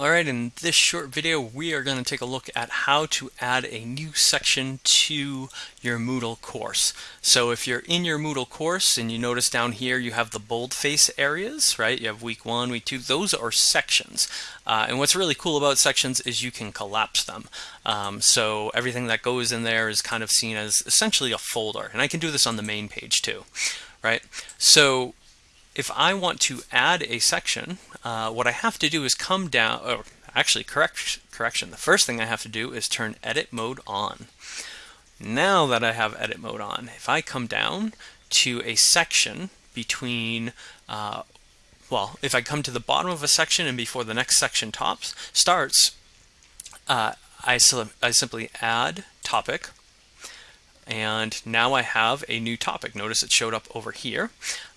Alright, in this short video we are going to take a look at how to add a new section to your Moodle course. So if you're in your Moodle course and you notice down here you have the boldface areas, right? You have week one, week two, those are sections. Uh, and what's really cool about sections is you can collapse them. Um, so everything that goes in there is kind of seen as essentially a folder. And I can do this on the main page too, right? So if I want to add a section, uh, what I have to do is come down, or actually correct, correction, the first thing I have to do is turn edit mode on. Now that I have edit mode on, if I come down to a section between, uh, well, if I come to the bottom of a section and before the next section tops starts, uh, I, I simply add topic, and now I have a new topic. Notice it showed up over here.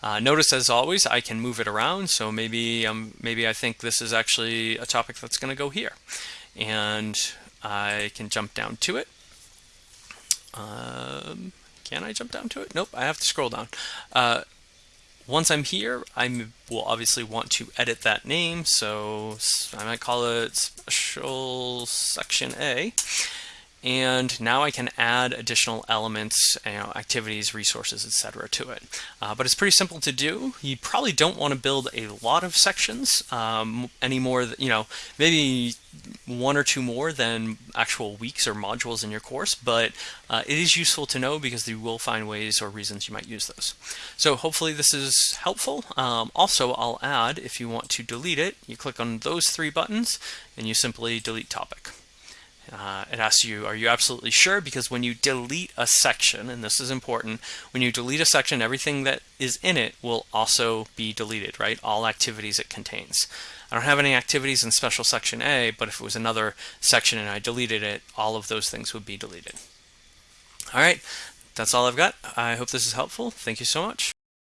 Uh, notice as always I can move it around so maybe um, maybe I think this is actually a topic that's going to go here and I can jump down to it. Um, can I jump down to it? Nope, I have to scroll down. Uh, once I'm here, I will obviously want to edit that name, so I might call it Special Section A. And now I can add additional elements, you know, activities, resources, etc. to it. Uh, but it's pretty simple to do. You probably don't want to build a lot of sections um, anymore. You know, maybe one or two more than actual weeks or modules in your course, but uh, it is useful to know because you will find ways or reasons you might use those. So hopefully this is helpful. Um, also, I'll add, if you want to delete it, you click on those three buttons and you simply delete topic. Uh, it asks you, are you absolutely sure? Because when you delete a section, and this is important, when you delete a section, everything that is in it will also be deleted, right? All activities it contains. I don't have any activities in special section A, but if it was another section and I deleted it, all of those things would be deleted. All right, that's all I've got. I hope this is helpful. Thank you so much.